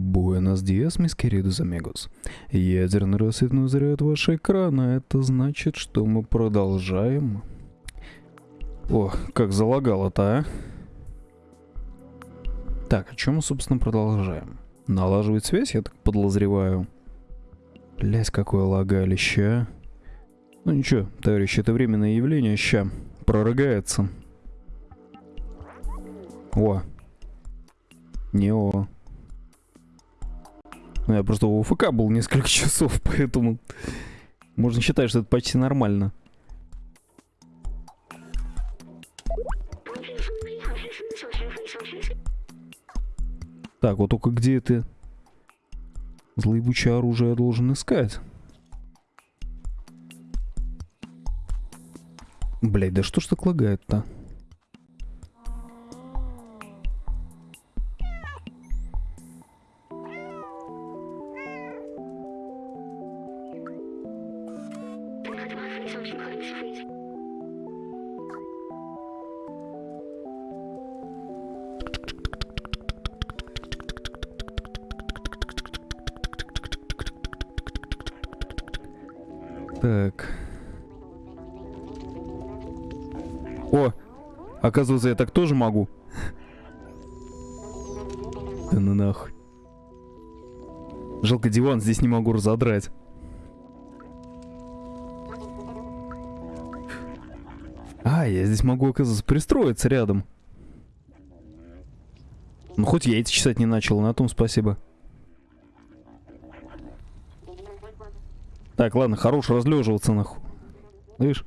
Буэнос диас, мисс queridos amigos. Ядерный рассвет узряет ваши экраны. Это значит, что мы продолжаем. О, как залагало-то, а? Так, о чем мы, собственно, продолжаем? Налаживать связь, я так подозреваю. Блять, какое лагалище, а? Ну ничего, товарищи, это временное явление, ща прорыгается. О. Не о. Ну, я просто у УФК был несколько часов, поэтому можно считать, что это почти нормально. Так, вот только где это злоебучее оружие я должен искать? Блять, да что ж так лагает-то? Оказывается, я так тоже могу. Да ну нахуй. Жалко, диван здесь не могу разодрать. А, я здесь могу, оказывается, пристроиться рядом. Ну, хоть яйца чесать не начал, на том спасибо. Так, ладно, хорош разлеживаться, нахуй. Видишь?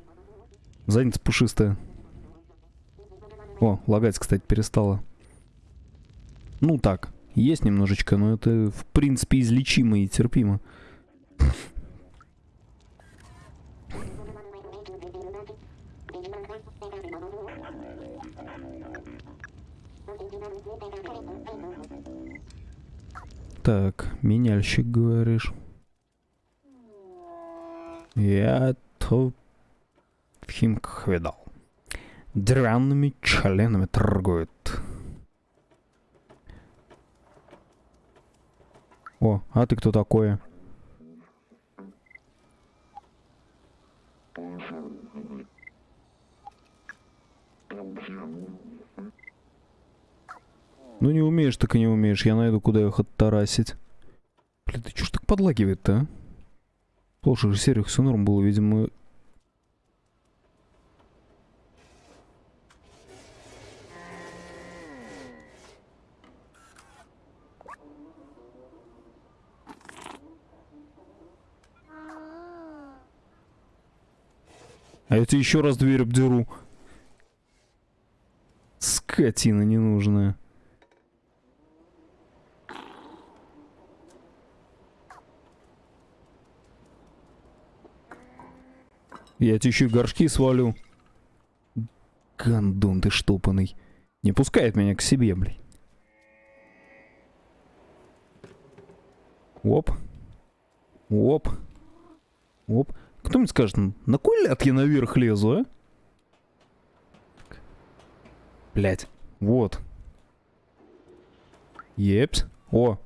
Задница пушистая. О, лагать, кстати, перестала. Ну так, есть немножечко, но это, в принципе, излечимо и терпимо. Так, меняльщик, говоришь. Я то в Химках видал. Деревянными членами торгуют. О, а ты кто такое? Ну не умеешь, так и не умеешь. Я найду, куда их оттарасить. Блин, ты чё ж так подлагивает-то, а? Же сериях все норм было, видимо... А тебе еще раз дверь обдеру. Скотина ненужная. Я тебе еще горшки свалю. Гандон ты штопанный. Не пускает меня к себе, блин. Оп. Оп. Оп. Кто мне скажет, на кой ляд я наверх лезу, а? Блять. Вот. Епс. О,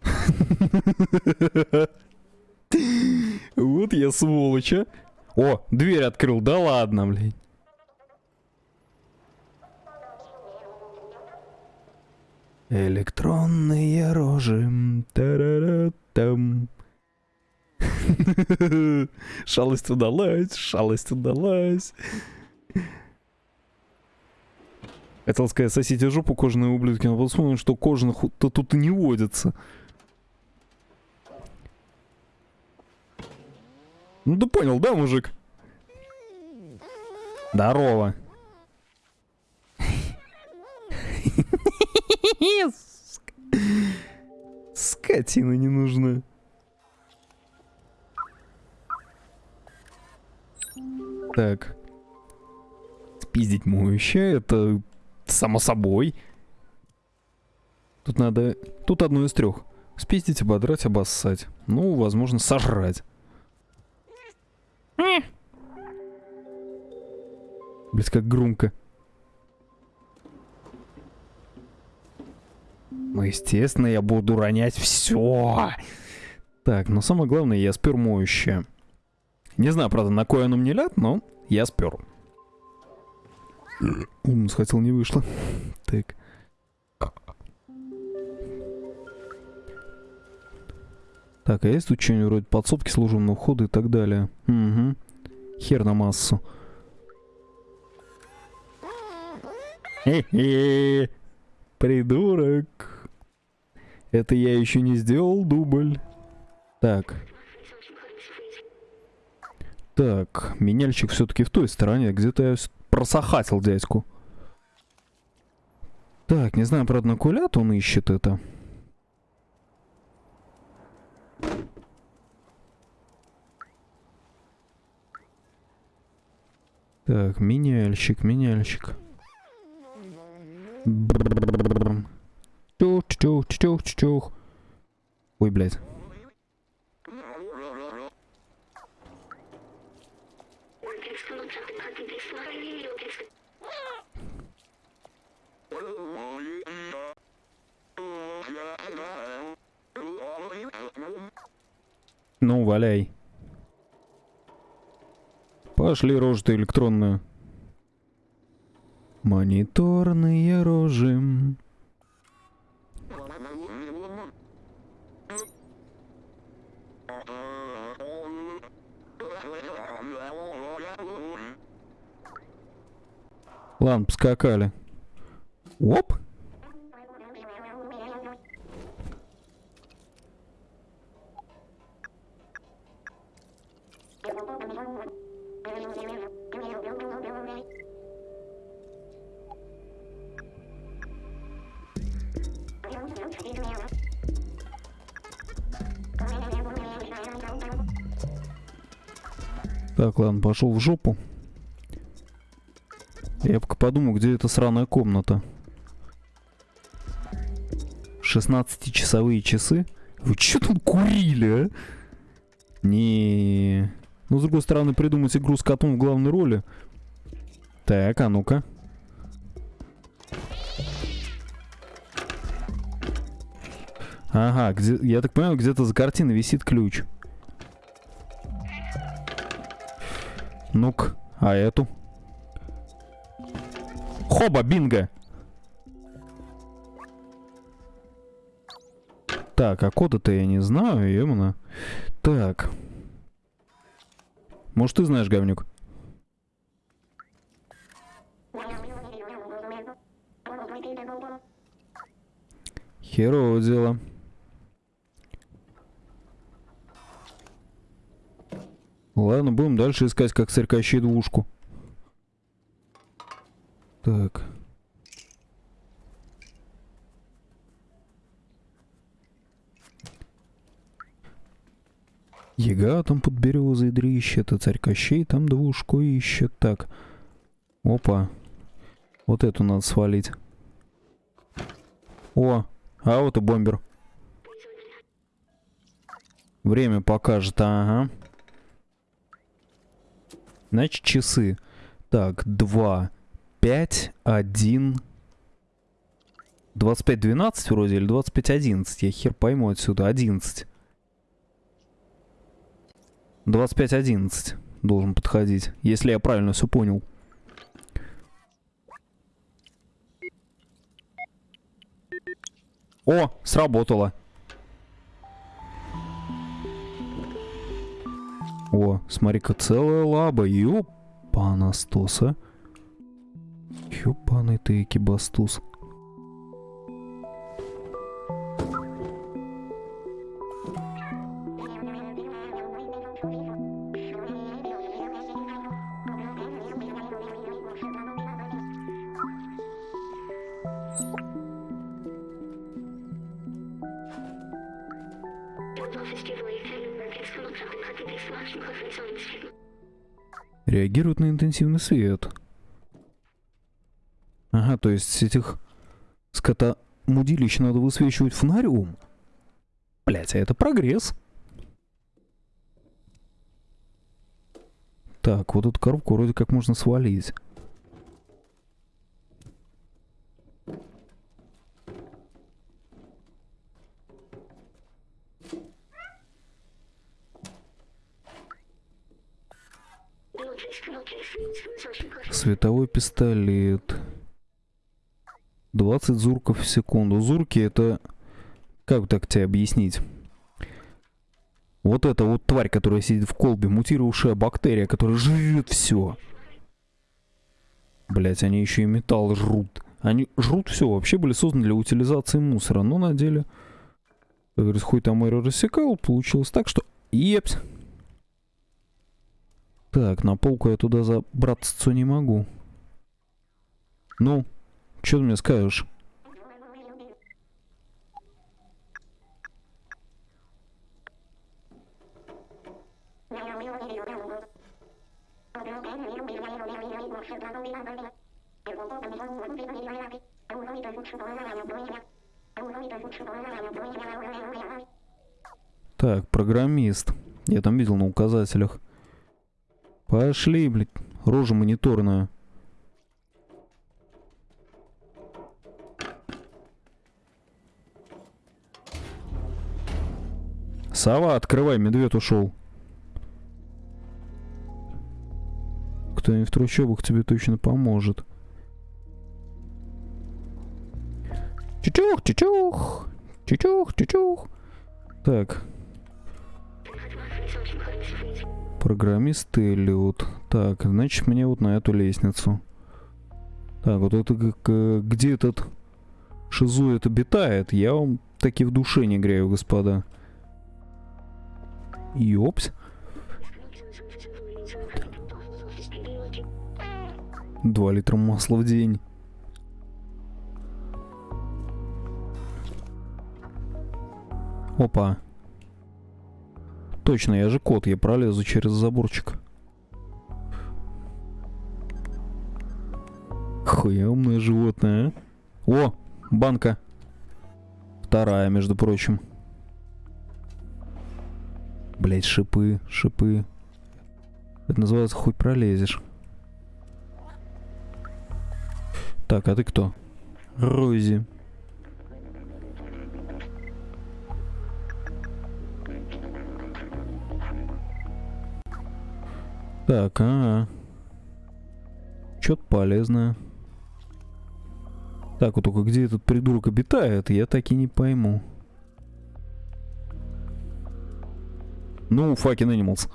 Вот я сволочь, а. О, дверь открыл, да ладно, блядь. Электронные рожи. Та-ра-ра-там. Шалость удалась, шалость удалась. Хотел сказать, сосите жопу кожаные ублюдки, но вспомнил, что кожаных-то тут и не водится. Ну ты понял, да, мужик? Здорово. Скотина не нужна. Так. Спиздить моющее, это само собой. Тут надо... Тут одно из трех. Спиздить, ободрать, обоссать. Ну, возможно, сожрать. Блять, как громко. Ну, естественно, я буду ронять все. Так, но самое главное, я спер моющее. Не знаю, правда, на кое оно мне ляд, но я спер. Ум схватил, не вышло. Так. Так, а есть тут что-нибудь вроде подсобки служебного входа и так далее? Угу. Хер на массу. Хе-хе. Придурок. Это я еще не сделал дубль. Так. Так, меняльщик все-таки в той стороне. Где-то я просохатил дядьку. Так, не знаю, правда, на кулят он ищет это. Так, меняльщик, меняльщик. Чух, чух, чух, чух. Ой, блядь. Ну, валяй. Пошли рожи электронную. Мониторные рожи. Ладно, поскакали. Оп. Так, ладно, пошел в жопу. Я пока подумал, где эта сраная комната. 16-часовые часы? Вы что там курили, а? Не. Ну, с другой стороны, придумать игру с котом в главной роли. Так, а ну-ка. Ага, где, я так понимаю, где-то за картиной висит ключ. Ну-ка, а эту? Хоба, бинго! Так, а кода-то я не знаю, именно. Так. Может, ты знаешь, говнюк? Херово дело. Ладно, будем дальше искать, как Кощей двушку. Так. Ега там под березой дрищет, а царь Кощей там двушку ищет. Так. Опа. Вот эту надо свалить. О, а вот и бомбер. Время покажет, ага. Значит, часы. Так, 2, 5, 1... 25-12 вроде или 25-11? Я хер пойму отсюда. 11. 25-11 должен подходить, если я правильно все понял. О, сработало. О, смотри-ка, целая лаба. Ёпана стоса. Ёпаный ты экибастус. Реагирует на интенсивный свет. Ага, то есть этих скота мудилищ надо высвечивать фонарем. Блять, а это прогресс. Так, вот эту коробку вроде как можно свалить. Световой пистолет. 20 зурков в секунду. Зурки это... Как так тебе объяснить? Вот эта вот тварь, которая сидит в колбе, мутировавшая бактерия, которая жрет все. Блять, они еще и металл жрут. Они жрут все, вообще были созданы для утилизации мусора, но на деле, как говорится, хуй там Эйро рассекал, получилось так, что... Епс. Так, на полку я туда забраться не могу. Ну, что ты мне скажешь? Так, программист. Я там видел на указателях. Пошли, блядь. Рожа мониторная. Сова, открывай, медведь ушел. Кто-нибудь в трущобах тебе точно поможет. Чучух, чучух, чучух, чучух. Так. Программист Эллиот. Так, значит, мне вот на эту лестницу. Так, вот это как, где этот шизует обитает, я вам таки в душе не грею, господа. Ёпс. Два литра масла в день. Опа. Точно, я же кот, я пролезу через заборчик. Хуемное животное, а? О, банка. Вторая, между прочим. Блять, шипы, шипы. Это называется хуй пролезешь. Так, а ты кто? Рози. Так, а, -а. Что-то полезное. Так, вот только где этот придурок обитает, я так и не пойму. Ну, fucking animals.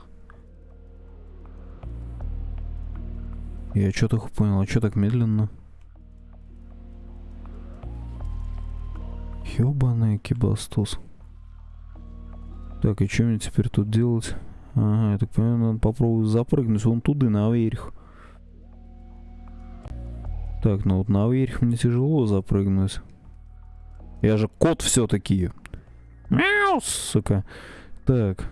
Я что-то понял, а что так медленно? Ёбаный кибастос. Так, и что мне теперь тут делать? Ага, я так понимаю, надо попробовать запрыгнуть вон туда, наверх. Так, ну вот наверх мне тяжело запрыгнуть. Я же кот все-таки. Мяу, сука. Так.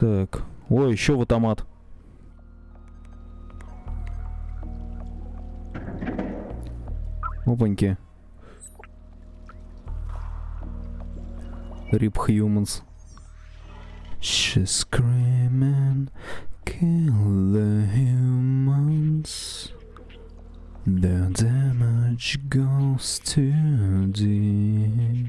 Так. Ой, еще в автомат. Опаньки. Rip Humans. She's screaming, kill the humans. The damage goes too deep.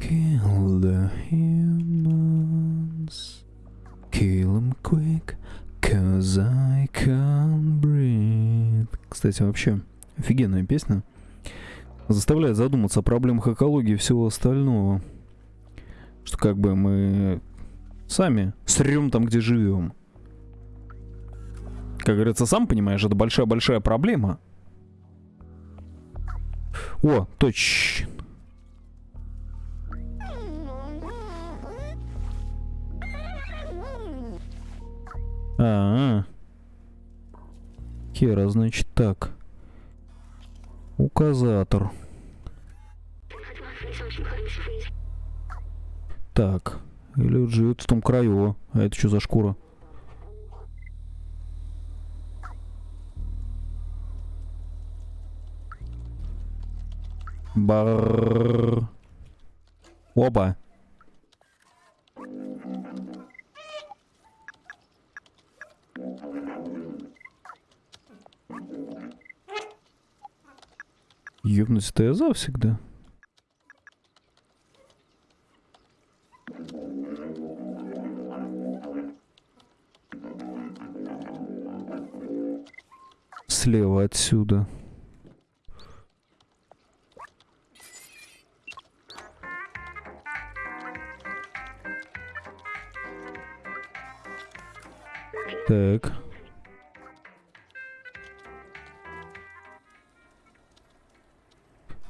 Kill the humans. Kill them quick, cause I can't breathe. Кстати, вообще, офигенная песня. Заставляет задуматься о проблемах экологии и всего остального. Что как бы мы сами срем там, где живем. Как говорится, сам понимаешь, это большая-большая проблема. О, точно. А, -а, -а. Хера, значит так. Указатор. Так. Или живет в том краю. А это что за шкура? Бар. Оба. Ёбнуть-то я за всегда. Слева отсюда. Так.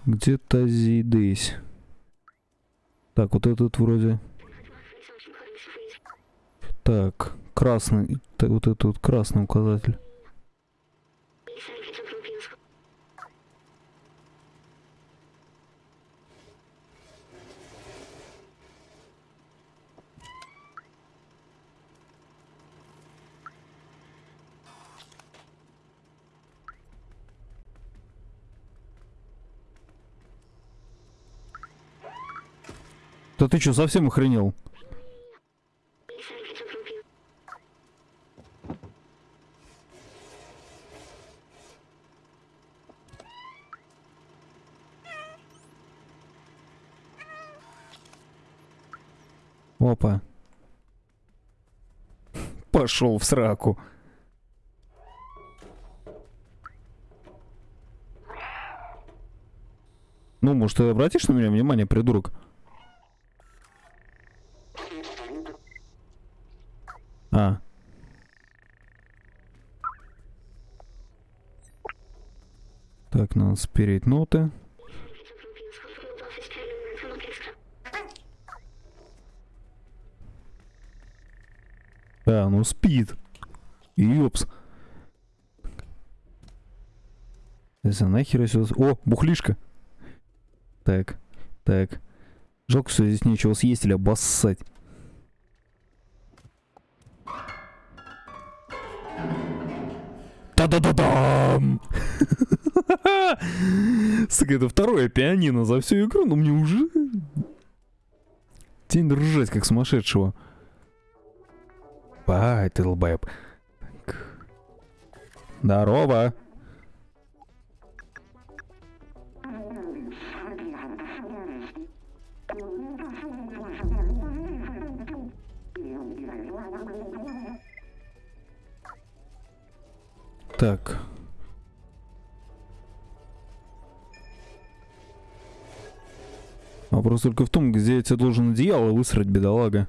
Где-то здесь. Так, вот этот вроде. Так, красный. так, Вот этот вот красный указатель. Да ты что, совсем охренел? Опа. Пошел в сраку. Ну, может, ты обратишь на меня внимание, придурок? А. Так, надо спереть ноты. Да, ну спит. Ёпс. Это нахер я. О, бухлишка. Так, так. Жалко, что здесь нечего съесть или обоссать. Та-да-да-дам! Сука, это второе пианино за всю игру, но мне уже... Тень ржать, как сумасшедшего. Бай, долбоеб. Здорово. Так. Вопрос только в том, где я тебе должен одеяло высрать, бедолага.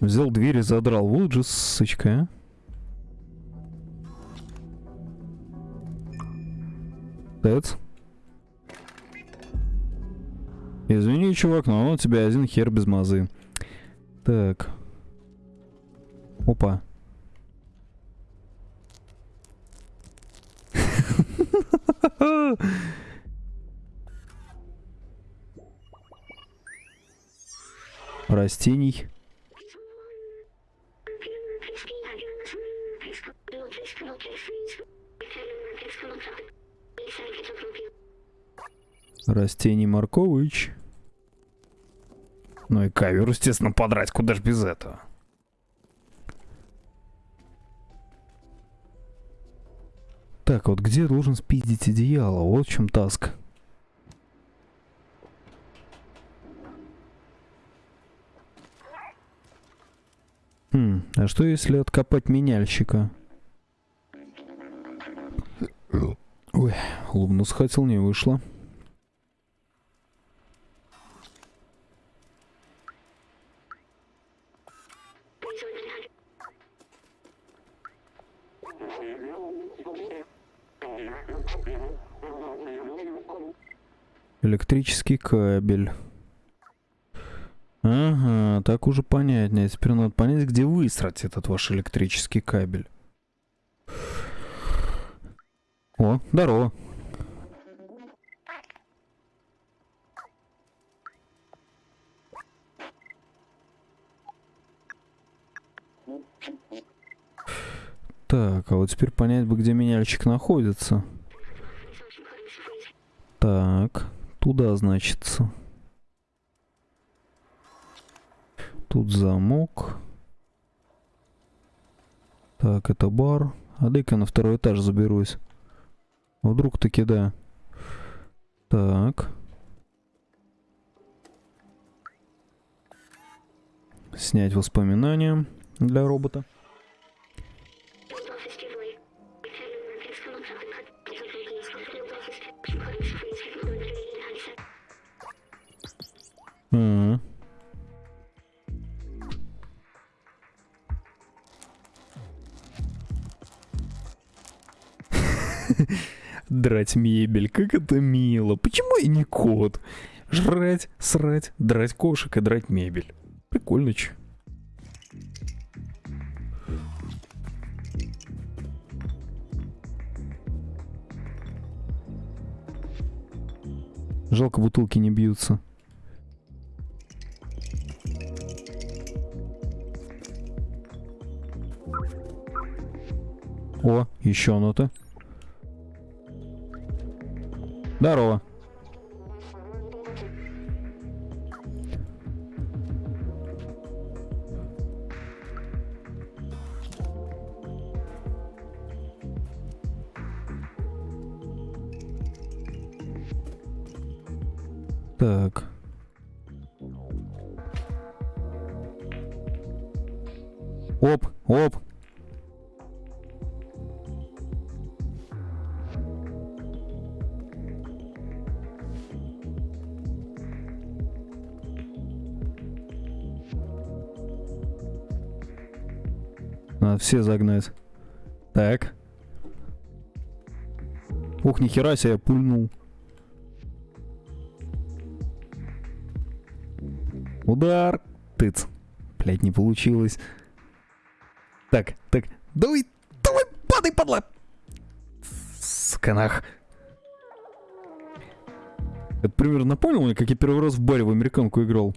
Взял дверь и задрал. Вот же сычка, а. Тэц. Извини, чувак, но у тебя один хер без мазы. Так. Опа. Растений. Растений Маркович. Ну и ковер, естественно, подрать. Куда ж без этого? Так, вот где должен спиздить одеяло? Вот в чем таск. Хм, а что если откопать меняльщика? Ой, лубну схватил, не вышло. Электрический кабель. Ага, так уже понятнее. Теперь надо понять, где высрать этот ваш электрический кабель. О, здорово. Так, а вот теперь понять бы, где меняльчик находится. Так, туда, значится. Тут замок. Так, это бар. А дай-ка на второй этаж заберусь. Вдруг таки да. Так. Снять воспоминания для робота. М. Драть мебель, как это мило. Почему я не кот? Жрать, срать, драть кошек и драть мебель. Прикольно, че. Жалко, бутылки не бьются. О, еще нота. Здорово. Так. Оп, оп. Все загнать. Так. Ух, нихера себе, я пульнул. Удар. Тыц. Блять, не получилось. Так, так. Давай, давай, падай, падла. Сканах. Это примерно мне, как я первый раз в баре в американку играл.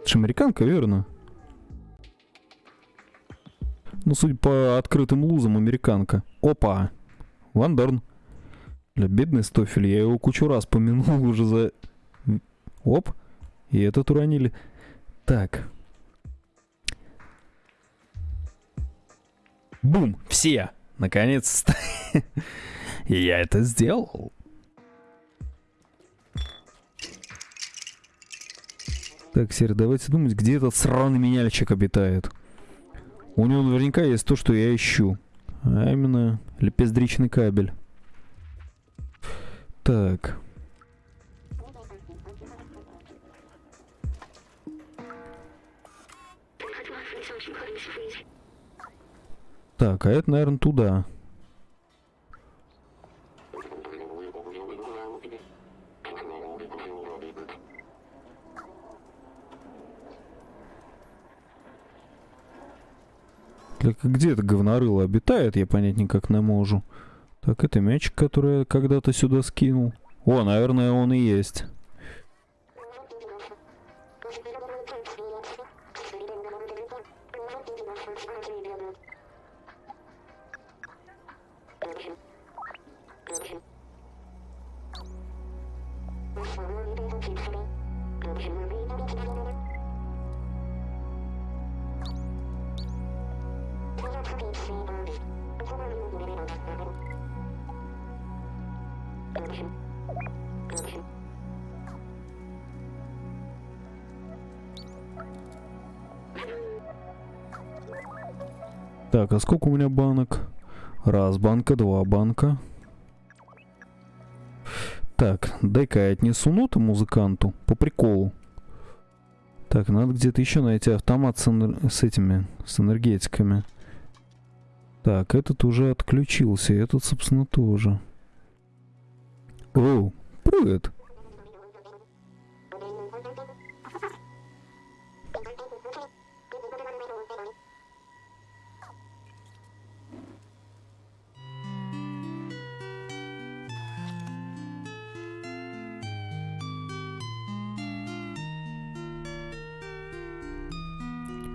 Это же американка, верно? Ну, судя по открытым лузам, американка. Опа! Вандерн. Для бедный Стофель, я его кучу раз помянул уже за... Оп! И этот уронили. Так. Бум! Все! Наконец-то! Я это сделал. Так, Сер, давайте думать, где этот сраный меняльчик обитает. У него наверняка есть то, что я ищу. А именно лепездричный кабель. Так. Так, а это, наверное, туда. Где это говнорыло обитает, я понять никак не могу. Так, это мячик, который я когда-то сюда скинул. О, наверное, он и есть. Так, а сколько у меня банок? Раз банка, два банка. Так, дай-ка я отнесу ноты музыканту по приколу. Так, надо где-то еще найти автомат с, энер... с этими, с энергетиками. Так, этот уже отключился, этот, собственно, тоже. О, привет.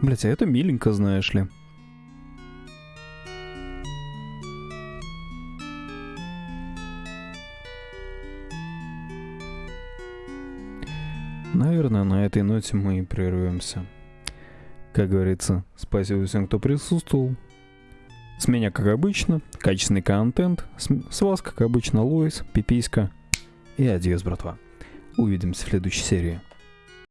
Блять, а это миленько, знаешь ли. Наверное, на этой ноте мы и прервемся. Как говорится, спасибо всем, кто присутствовал. С меня, как обычно, качественный контент. С, вас, как обычно, Луис, Пиписька и адьос, братва. Увидимся в следующей серии.